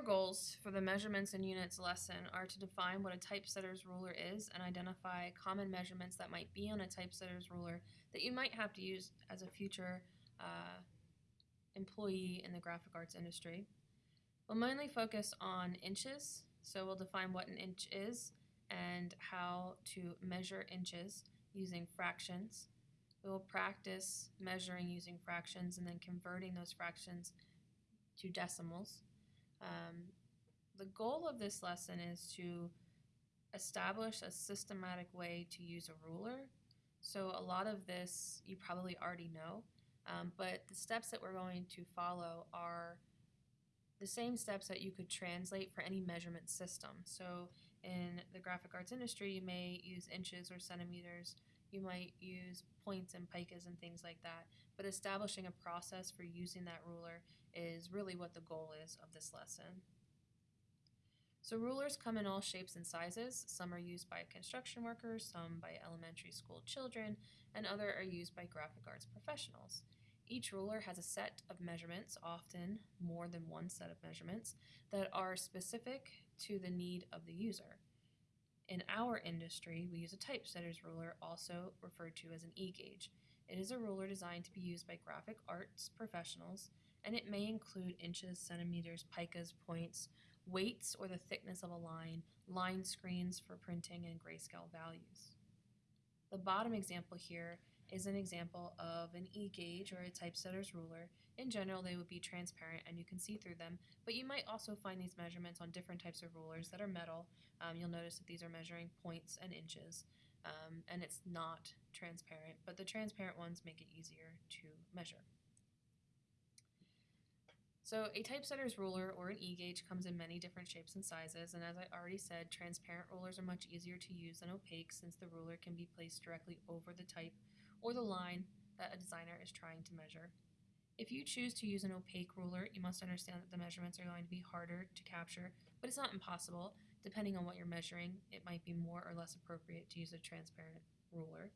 core goals for the measurements and units lesson are to define what a typesetter's ruler is and identify common measurements that might be on a typesetter's ruler that you might have to use as a future uh, employee in the graphic arts industry. We'll mainly focus on inches, so we'll define what an inch is and how to measure inches using fractions. We will practice measuring using fractions and then converting those fractions to decimals. Um, the goal of this lesson is to establish a systematic way to use a ruler. So a lot of this you probably already know, um, but the steps that we're going to follow are the same steps that you could translate for any measurement system. So in the graphic arts industry, you may use inches or centimeters. You might use points and picas and things like that. But establishing a process for using that ruler is really what the goal is of this lesson. So rulers come in all shapes and sizes. Some are used by construction workers, some by elementary school children, and other are used by graphic arts professionals. Each ruler has a set of measurements, often more than one set of measurements, that are specific to the need of the user. In our industry, we use a typesetter's ruler, also referred to as an e-gauge. It is a ruler designed to be used by graphic arts professionals, and it may include inches, centimeters, picas, points, weights or the thickness of a line, line screens for printing, and grayscale values. The bottom example here is an example of an e-gauge or a typesetter's ruler. In general, they would be transparent and you can see through them, but you might also find these measurements on different types of rulers that are metal. Um, you'll notice that these are measuring points and inches, um, and it's not transparent, but the transparent ones make it easier to measure. So a typesetter's ruler or an e-gauge comes in many different shapes and sizes, and as I already said, transparent rulers are much easier to use than opaque since the ruler can be placed directly over the type or the line that a designer is trying to measure. If you choose to use an opaque ruler, you must understand that the measurements are going to be harder to capture, but it's not impossible. Depending on what you're measuring, it might be more or less appropriate to use a transparent ruler.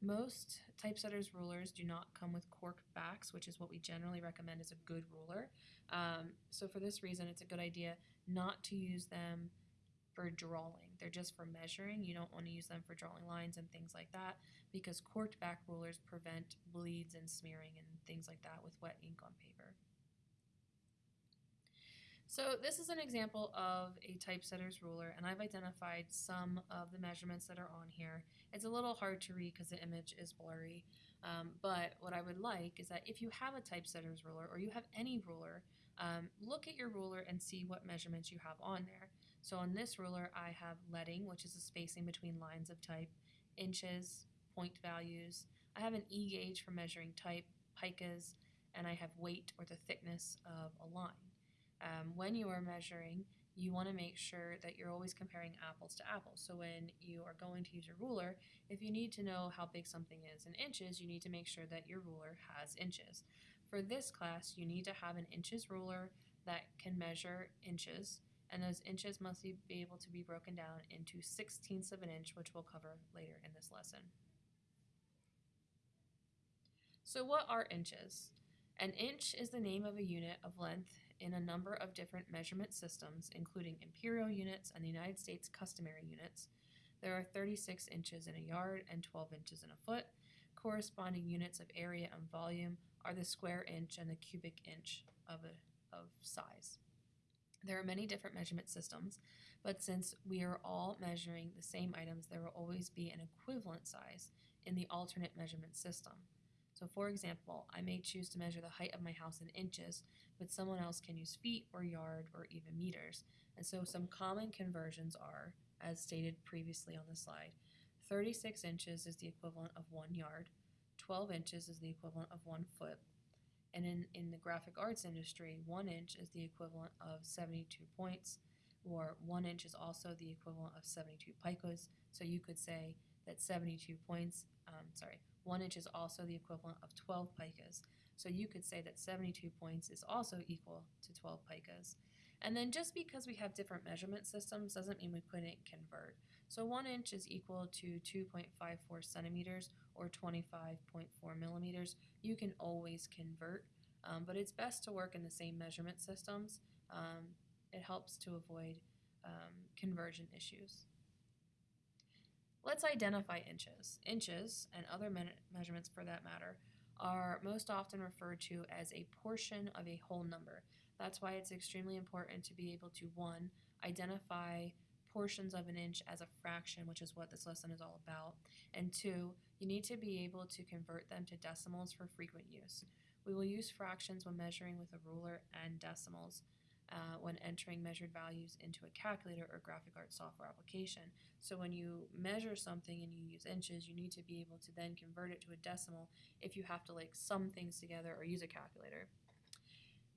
Most typesetters rulers do not come with cork backs, which is what we generally recommend as a good ruler. Um, so for this reason, it's a good idea not to use them for drawing. They're just for measuring. You don't want to use them for drawing lines and things like that because corked back rulers prevent bleeds and smearing and things like that with wet ink on paper. So this is an example of a typesetter's ruler and I've identified some of the measurements that are on here. It's a little hard to read because the image is blurry, um, but what I would like is that if you have a typesetter's ruler or you have any ruler, um, look at your ruler and see what measurements you have on there. So on this ruler I have leading, which is the spacing between lines of type, inches, point values. I have an E-gauge for measuring type, picas, and I have weight or the thickness of a line um, when you are measuring, you want to make sure that you're always comparing apples to apples. So when you are going to use your ruler, if you need to know how big something is in inches, you need to make sure that your ruler has inches. For this class, you need to have an inches ruler that can measure inches, and those inches must be able to be broken down into sixteenths of an inch, which we'll cover later in this lesson. So what are inches? An inch is the name of a unit of length in a number of different measurement systems, including imperial units and the United States customary units. There are 36 inches in a yard and 12 inches in a foot. Corresponding units of area and volume are the square inch and the cubic inch of, a, of size. There are many different measurement systems, but since we are all measuring the same items, there will always be an equivalent size in the alternate measurement system. So for example, I may choose to measure the height of my house in inches, but someone else can use feet or yard or even meters. And so some common conversions are, as stated previously on the slide, 36 inches is the equivalent of one yard, 12 inches is the equivalent of one foot, and in, in the graphic arts industry, one inch is the equivalent of 72 points, or one inch is also the equivalent of 72 picas. So you could say that 72 points, um, sorry, 1 inch is also the equivalent of 12 picas. So you could say that 72 points is also equal to 12 picas. And then just because we have different measurement systems doesn't mean we couldn't convert. So 1 inch is equal to 2.54 centimeters or 25.4 millimeters. You can always convert, um, but it's best to work in the same measurement systems. Um, it helps to avoid um, conversion issues. Let's identify inches. Inches, and other me- measurements for that matter, are most often referred to as a portion of a whole number. That's why it's extremely important to be able to, one, identify portions of an inch as a fraction, which is what this lesson is all about, and two, you need to be able to convert them to decimals for frequent use. We will use fractions when measuring with a ruler and decimals uh, when entering measured values into a calculator or graphic arts software application. So when you measure something and you use inches, you need to be able to then convert it to a decimal if you have to like sum things together or use a calculator.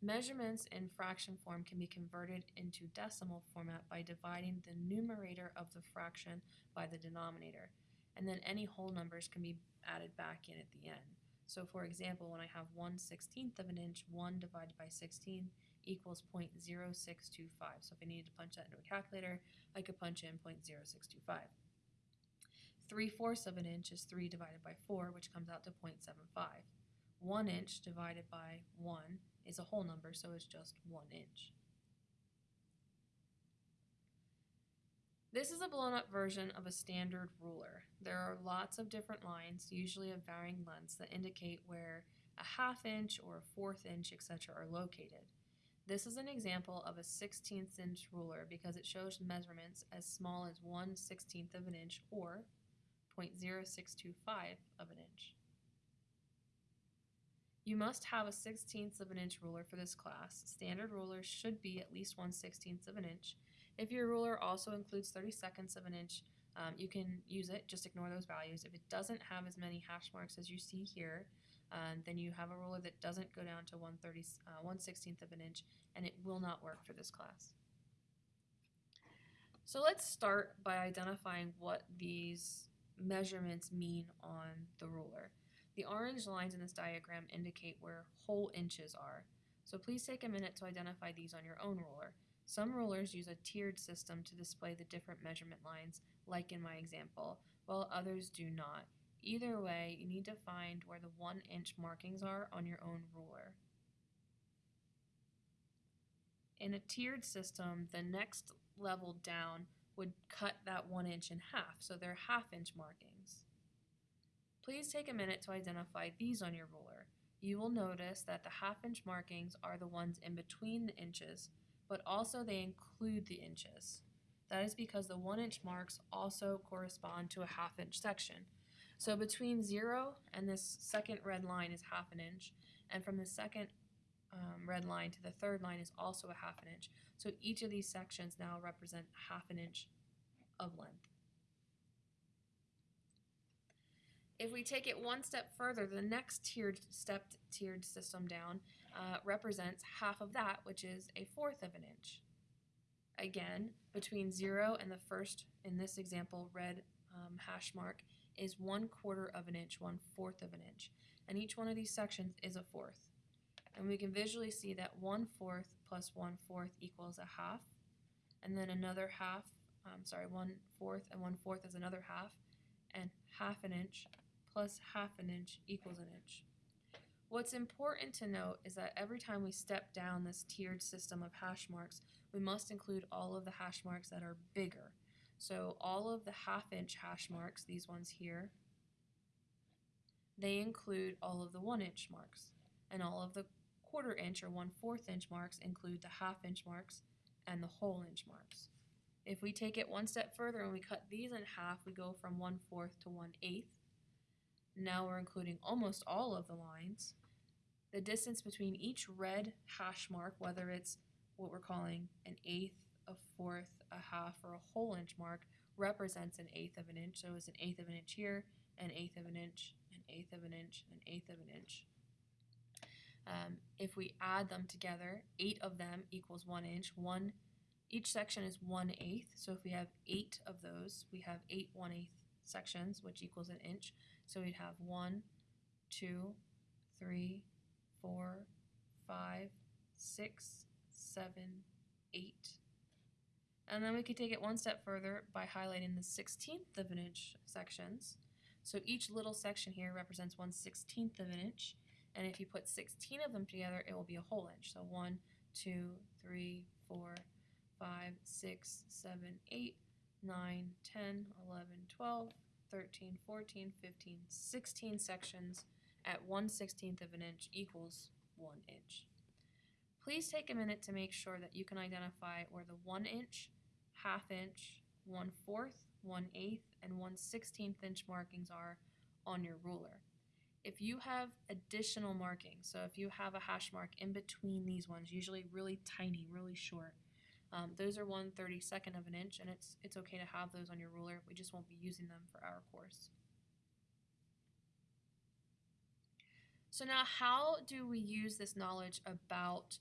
Measurements in fraction form can be converted into decimal format by dividing the numerator of the fraction by the denominator. And then any whole numbers can be added back in at the end. So for example, when I have 1 16th of an inch, 1 divided by 16 equals 0.0625. So if I needed to punch that into a calculator, I could punch in 0.0625. 3 fourths of an inch is 3 divided by 4, which comes out to 0.75. 1 inch divided by 1 is a whole number, so it's just 1 inch. This is a blown up version of a standard ruler. There are lots of different lines, usually of varying lengths, that indicate where a half inch or a fourth inch, etc., are located. This is an example of a 16th inch ruler because it shows measurements as small as 1 16th of an inch or 0.0625 of an inch. You must have a 16th of an inch ruler for this class. Standard rulers should be at least 1 16th of an inch. If your ruler also includes 30 seconds of an inch, um, you can use it, just ignore those values. If it doesn't have as many hash marks as you see here, uh, then you have a ruler that doesn't go down to 1 30, uh, 1 16th of an inch, and it will not work for this class. So let's start by identifying what these measurements mean on the ruler. The orange lines in this diagram indicate where whole inches are. So please take a minute to identify these on your own ruler. Some rulers use a tiered system to display the different measurement lines, like in my example, while others do not. Either way, you need to find where the one inch markings are on your own ruler. In a tiered system, the next level down would cut that one inch in half, so they're half inch markings. Please take a minute to identify these on your ruler. You will notice that the half inch markings are the ones in between the inches, but also they include the inches. That is because the one inch marks also correspond to a half inch section. So between zero and this second red line is half an inch, and from the second um, red line to the third line is also a half an inch. So each of these sections now represent half an inch of length. If we take it one step further, the next tiered stepped tiered system down uh, represents half of that, which is a fourth of an inch. Again, between zero and the first, in this example, red um, hash mark, is one quarter of an inch, one fourth of an inch. And each one of these sections is a fourth. And we can visually see that one fourth plus one fourth equals a half. And then another half, I'm sorry, one fourth and one fourth is another half. And half an inch plus half an inch equals an inch. What's important to note is that every time we step down this tiered system of hash marks, we must include all of the hash marks that are bigger. So all of the half inch hash marks, these ones here, they include all of the one inch marks. And all of the quarter inch or one fourth inch marks include the half inch marks and the whole inch marks. If we take it one step further and we cut these in half, we go from one fourth to one eighth. Now we're including almost all of the lines. The distance between each red hash mark, whether it's what we're calling an eighth, a fourth, a half, or a whole inch mark, represents an eighth of an inch. So it's an eighth of an inch here, an eighth of an inch, an eighth of an inch, an eighth of an inch. Um, if we add them together, eight of them equals one inch. One, each section is one eighth. So if we have eight of those, we have eight one eighth sections, which equals an inch. So we'd have one, two, three, four, five, six, seven, eight. And then we could take it one step further by highlighting the 16th of an inch sections. So each little section here represents 1 16th of an inch. And if you put 16 of them together, it will be a whole inch. So one, two, three, four, 6, 7, 8, 9, 10, 11, 12, 13, 14, 15, 16 sections at 1 16th of an inch equals 1 inch. Please take a minute to make sure that you can identify where the 1 inch, half inch, 1 fourth, 1 eighth, and 1 16th inch markings are on your ruler. If you have additional markings, so if you have a hash mark in between these ones, usually really tiny, really short, um, those are 1 32nd of an inch, and it's, it's okay to have those on your ruler. We just won't be using them for our course. So now how do we use this knowledge about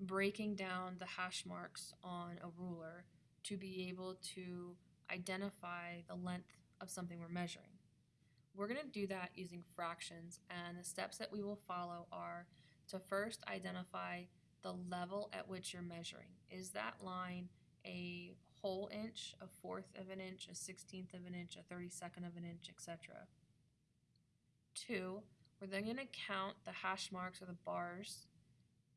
breaking down the hash marks on a ruler to be able to identify the length of something we're measuring? We're going to do that using fractions, and the steps that we will follow are to first identify the level at which you're measuring. Is that line a whole inch, a fourth of an inch, a sixteenth of an inch, a thirty-second of an inch, etc.? Two, we're then going to count the hash marks or the bars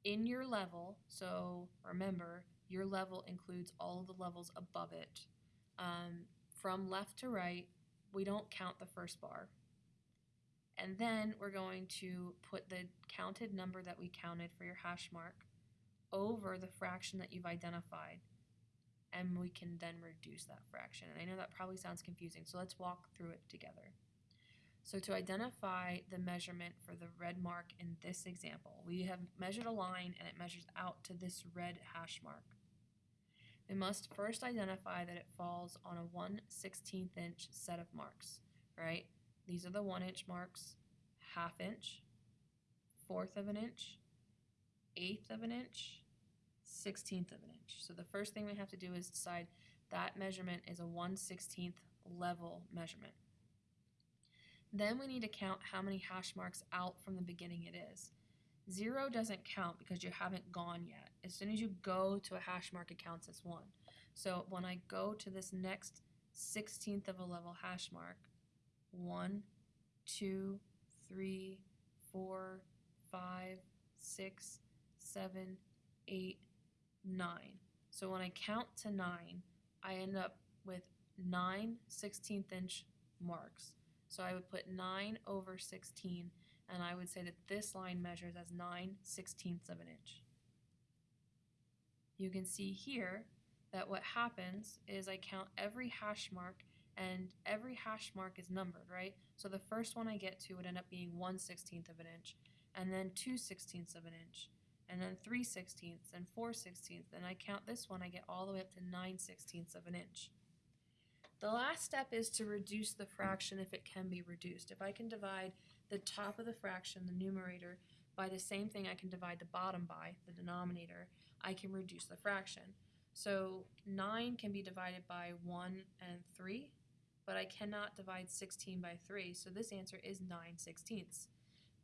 in your level. So remember, your level includes all of the levels above it. Um, from left to right, we don't count the first bar. And then we're going to put the counted number that we counted for your hash mark over the fraction that you've identified. And we can then reduce that fraction. And I know that probably sounds confusing, so let's walk through it together. So to identify the measurement for the red mark in this example, we have measured a line and it measures out to this red hash mark. We must first identify that it falls on a 1 16th inch set of marks, right? These are the 1 inch marks, half inch, fourth of an inch, eighth of an inch, 16th of an inch. So the first thing we have to do is decide that measurement is a 1 16th level measurement. Then we need to count how many hash marks out from the beginning it is. Zero doesn't count because you haven't gone yet. As soon as you go to a hash mark, it counts as one. So when I go to this next 16th of a level hash mark, one, two, three, four, five, six, seven, eight, nine. So when I count to nine, I end up with nine 16th inch marks. So I would put 9 over 16, and I would say that this line measures as 9 sixteenths of an inch. You can see here that what happens is I count every hash mark, and every hash mark is numbered, right? So the first one I get to would end up being 1 16th of an inch, and then 2 sixteenths of an inch, and then 3 sixteenths, and 4 sixteenths, and I count this one, I get all the way up to 9 sixteenths of an inch. The last step is to reduce the fraction if it can be reduced. If I can divide the top of the fraction, the numerator, by the same thing I can divide the bottom by, the denominator, I can reduce the fraction. So 9 can be divided by 1 and 3, but I cannot divide 16 by 3, so this answer is 9 sixteenths.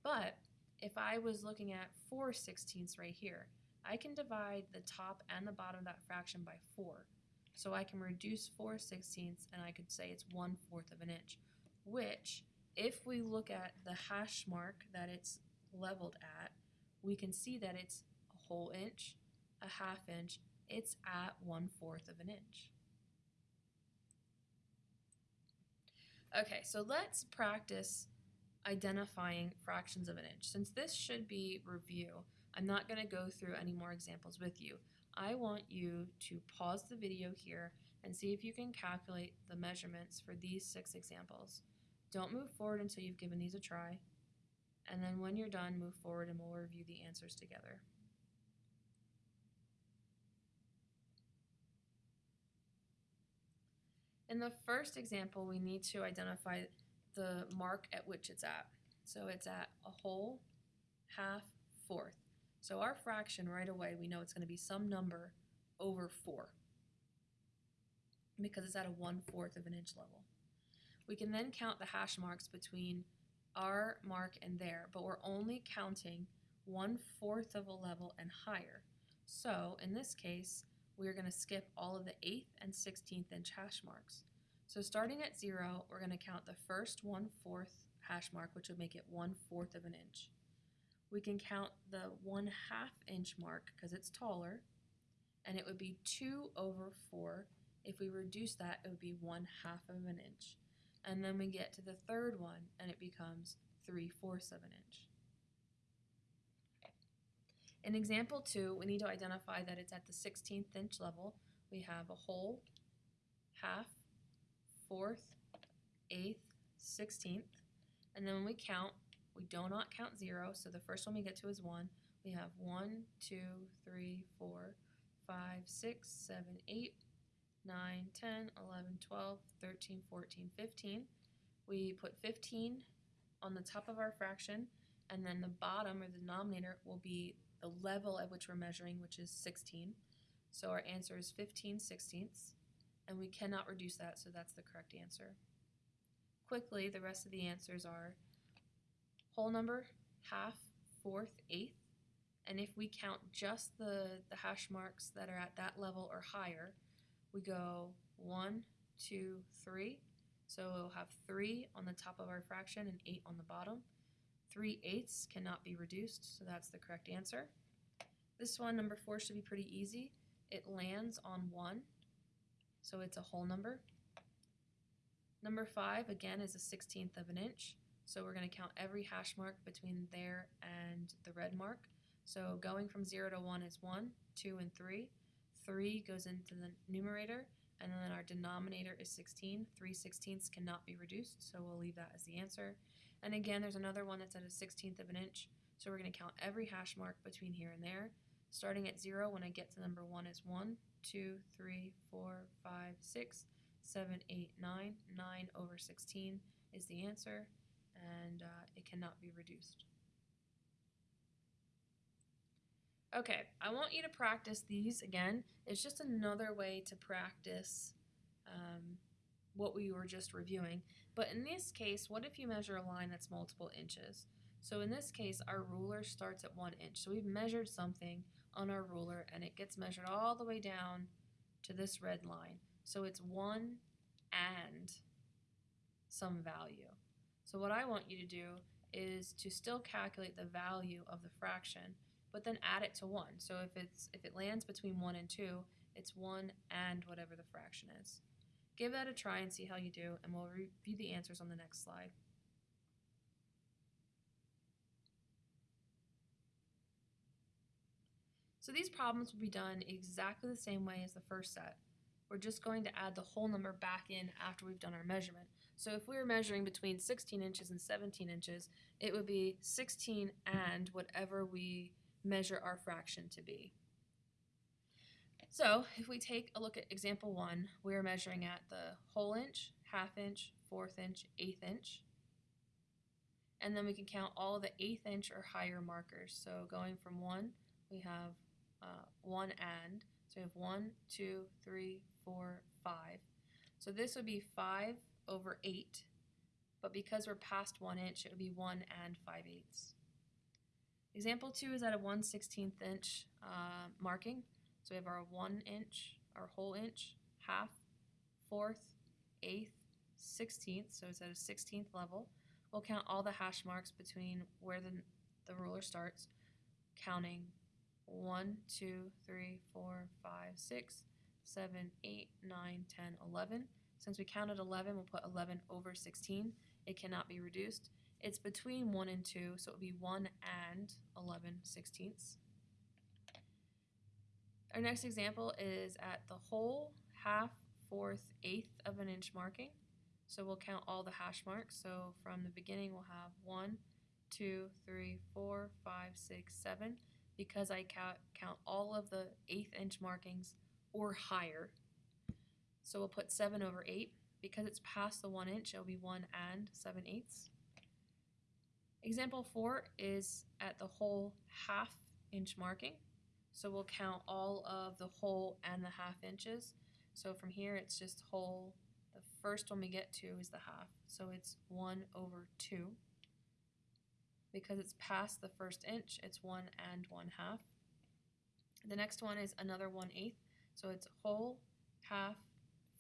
But if I was looking at 4 sixteenths right here, I can divide the top and the bottom of that fraction by 4. So I can reduce 4 sixteenths and I could say it's 1 fourth of an inch, which if we look at the hash mark that it's leveled at, we can see that it's a whole inch, a half inch, it's at 1 fourth of an inch. Okay, so let's practice identifying fractions of an inch. Since this should be review, I'm not going to go through any more examples with you. I want you to pause the video here and see if you can calculate the measurements for these six examples. Don't move forward until you've given these a try, and then when you're done, move forward and we'll review the answers together. In the first example, we need to identify the mark at which it's at. So it's at a whole, half, fourth. So our fraction right away, we know it's going to be some number over 4 because it's at a 1 fourth of an inch level. We can then count the hash marks between our mark and there, but we're only counting 1 fourth of a level and higher. So in this case, we're going to skip all of the 8th and 16th inch hash marks. So starting at 0, we're going to count the first 1 fourth hash mark, which would make it 1 fourth of an inch. We can count the 1 half inch mark because it's taller, and it would be 2 over 4. If we reduce that, it would be 1 half of an inch. And then we get to the third one, and it becomes 3 fourths of an inch. In example 2, we need to identify that it's at the 16th inch level. We have a whole, half, fourth, eighth, 16th. And then when we count, we do not count 0, so the first one we get to is 1. We have 1, 2, 3, 4, 5, 6, 7, 8, 9, 10, 11, 12, 13, 14, 15. We put 15 on the top of our fraction, and then the bottom or the denominator will be the level at which we're measuring, which is 16. So our answer is 15 sixteenths, and we cannot reduce that, so that's the correct answer. Quickly, the rest of the answers are whole number, half, fourth, eighth, and if we count just the, the hash marks that are at that level or higher, we go one, two, three. So we'll have three on the top of our fraction and eight on the bottom. Three eighths cannot be reduced, so that's the correct answer. This one, number four, should be pretty easy. It lands on one, so it's a whole number. Number five, again, is a sixteenth of an inch. So we're going to count every hash mark between there and the red mark. So going from 0 to 1 is 1, 2, and 3. 3 goes into the numerator, and then our denominator is 16. 3 sixteenths cannot be reduced, so we'll leave that as the answer. And again, there's another one that's at a sixteenth of an inch, so we're going to count every hash mark between here and there. Starting at 0, when I get to number 1 is 1, 2, 3, 4, 5, 6, 7, 8, 9. 9 over 16 is the answer, and uh, it cannot be reduced. Okay, I want you to practice these again. It's just another way to practice um, what we were just reviewing. But in this case, what if you measure a line that's multiple inches? So in this case, our ruler starts at one inch. So we've measured something on our ruler and it gets measured all the way down to this red line. So it's one and some value. So what I want you to do is to still calculate the value of the fraction but then add it to 1. So if it's if it lands between 1 and 2, it's 1 and whatever the fraction is. Give that a try and see how you do, and we'll review the answers on the next slide. So these problems will be done exactly the same way as the first set. We're just going to add the whole number back in after we've done our measurement. So if we were measuring between 16 inches and 17 inches, it would be 16 and whatever we measure our fraction to be. So if we take a look at example one, we're measuring at the whole inch, half inch, fourth inch, eighth inch. And then we can count all the eighth inch or higher markers. So going from one, we have uh, one and. So we have one, two, three, four, five. So this would be five over eight, but because we're past one inch, it would be one and five eighths. Example 2 is at a 1 16th inch uh, marking. So we have our 1 inch, our whole inch, half, fourth, eighth, 16th, so it's at a 16th level. We'll count all the hash marks between where the, the ruler starts, counting 1, 2, 3, 4, 5, 6, 7, 8, 9, 10, 11. Since we counted 11, we'll put 11 over 16. It cannot be reduced. It's between 1 and 2, so it would be 1 and 11 sixteenths. Our next example is at the whole, half, fourth, eighth of an inch marking. So we'll count all the hash marks. So from the beginning, we'll have 1, 2, 3, 4, 5, 6, 7. Because I count, count all of the eighth inch markings or higher. So we'll put 7 over 8. Because it's past the 1 inch, it'll be 1 and 7 eighths. Example 4 is at the whole half inch marking. So we'll count all of the whole and the half inches. So from here it's just whole. The first one we get to is the half. So it's 1 over 2. Because it's past the first inch, it's 1 and 1 half. The next one is another 1 eighth. So it's whole, half,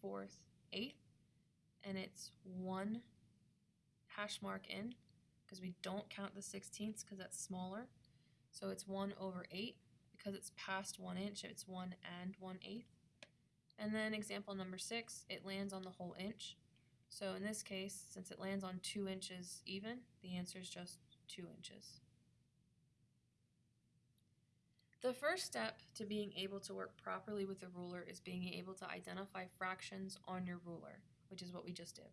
fourth, eighth. And it's 1 hash mark in because we don't count the sixteenths because that's smaller. So it's 1 over 8 because it's past one inch, it's one and one eighth. And then example number six, it lands on the whole inch. So in this case, since it lands on two inches even, the answer is just two inches. The first step to being able to work properly with a ruler is being able to identify fractions on your ruler, which is what we just did.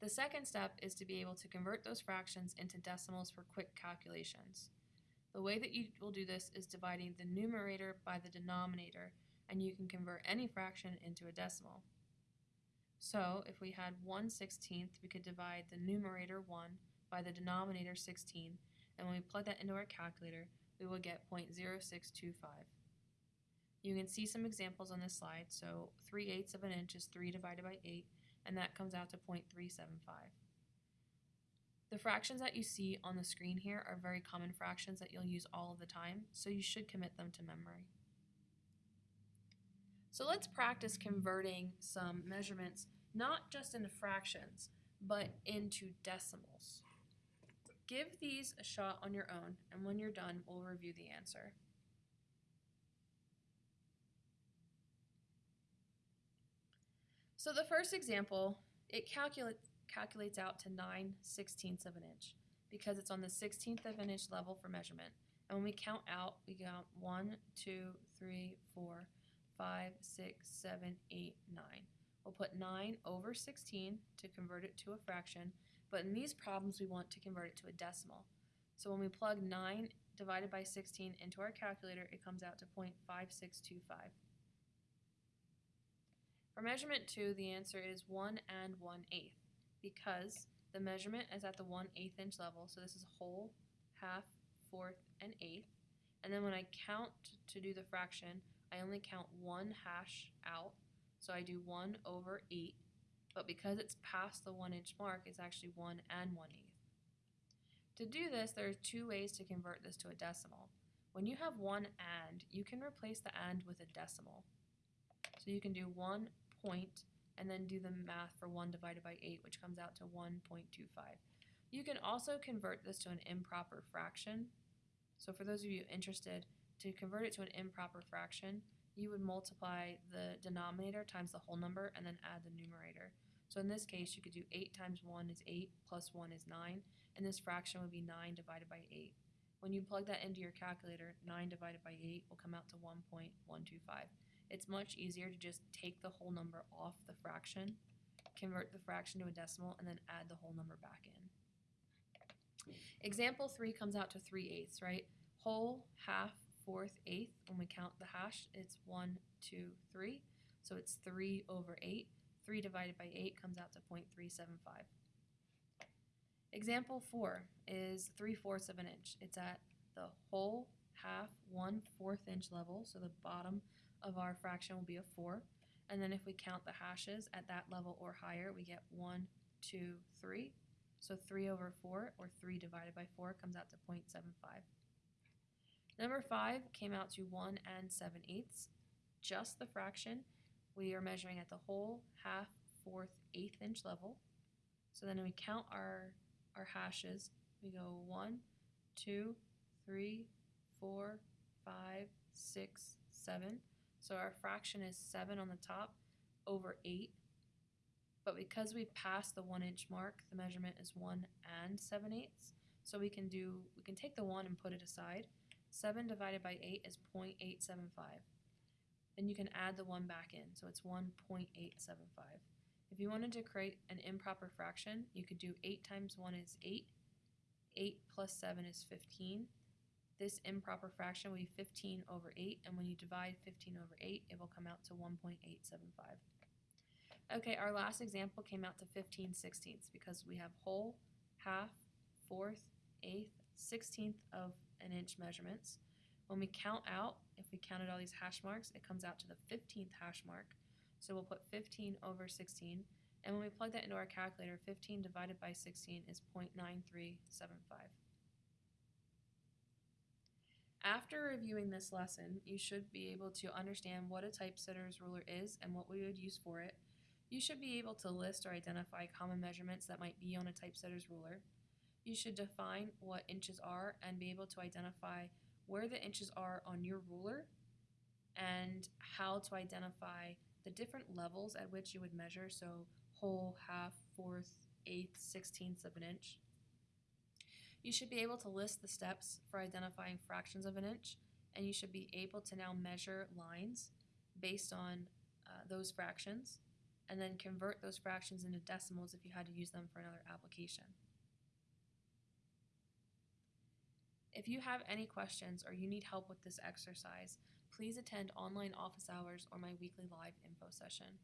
The second step is to be able to convert those fractions into decimals for quick calculations. The way that you will do this is dividing the numerator by the denominator, and you can convert any fraction into a decimal. So if we had 1 16th, we could divide the numerator 1 by the denominator 16, and when we plug that into our calculator, we will get 0.0625. You can see some examples on this slide. So 3 eighths of an inch is 3 divided by 8, and that comes out to 0.375. The fractions that you see on the screen here are very common fractions that you'll use all of the time, so you should commit them to memory. So let's practice converting some measurements not just into fractions, but into decimals. Give these a shot on your own, and when you're done, we'll review the answer. So the first example, it calculate, calculates out to 9 sixteenths of an inch because it's on the 16th of an inch level for measurement. And when we count out, we count 1, 2, 3, 4, 5, 6, 7, 8, 9. We'll put 9 over 16 to convert it to a fraction, but in these problems we want to convert it to a decimal. So when we plug 9 divided by 16 into our calculator, it comes out to 0.5625. For measurement 2, the answer is 1 and 1 eighth because the measurement is at the 1 eighth inch level, so this is whole, half, fourth, and eighth. And then when I count to do the fraction, I only count one hash out, so I do 1 over 8, but because it's past the 1 inch mark, it's actually 1 and 1 eighth. To do this, there are two ways to convert this to a decimal. When you have one and, you can replace the and with a decimal. So you can do 1 point and then do the math for 1 divided by 8, which comes out to 1.25. You can also convert this to an improper fraction. So for those of you interested, to convert it to an improper fraction, you would multiply the denominator times the whole number and then add the numerator. So in this case, you could do 8 times 1 is 8, plus 1 is 9, and this fraction would be 9 divided by 8. When you plug that into your calculator, 9 divided by 8 will come out to 1.125. It's much easier to just take the whole number off the fraction, convert the fraction to a decimal, and then add the whole number back in. Example 3 comes out to 3 eighths, right? Whole, half, fourth, eighth. When we count the hash, it's one, two, three. So it's 3 over 8. 3 divided by 8 comes out to 0.375. Example 4 is 3 fourths of an inch. It's at the whole, half, one fourth inch level, so the bottom of our fraction will be a 4. And then if we count the hashes at that level or higher, we get one, two, three. So 3 over 4, or 3 divided by 4, comes out to 0.75. Number 5 came out to 1 and 7 eighths, just the fraction. We are measuring at the whole, half, fourth, eighth inch level. So then we count our, our hashes. We go 1, 2, 3, 4, 5, 6, 7. So our fraction is 7 on the top over 8. But because we passed the 1 inch mark, the measurement is 1 and 7 eighths. So we can do, we can take the 1 and put it aside. 7 divided by 8 is 0.875. Then you can add the 1 back in, so it's 1.875. If you wanted to create an improper fraction, you could do 8 times 1 is 8. 8 plus 7 is 15 this improper fraction will be 15 over 8, and when you divide 15 over 8, it will come out to 1.875. Okay, our last example came out to 15 sixteenths because we have whole, half, fourth, eighth, sixteenth of an inch measurements. When we count out, if we counted all these hash marks, it comes out to the 15th hash mark. So we'll put 15 over 16, and when we plug that into our calculator, 15 divided by 16 is 0.9375. After reviewing this lesson, you should be able to understand what a typesetter's ruler is and what we would use for it. You should be able to list or identify common measurements that might be on a typesetter's ruler. You should define what inches are and be able to identify where the inches are on your ruler and how to identify the different levels at which you would measure, so whole, half, fourth, eighth, sixteenths of an inch. You should be able to list the steps for identifying fractions of an inch, and you should be able to now measure lines based on uh, those fractions, and then convert those fractions into decimals if you had to use them for another application. If you have any questions or you need help with this exercise, please attend online office hours or my weekly live info session.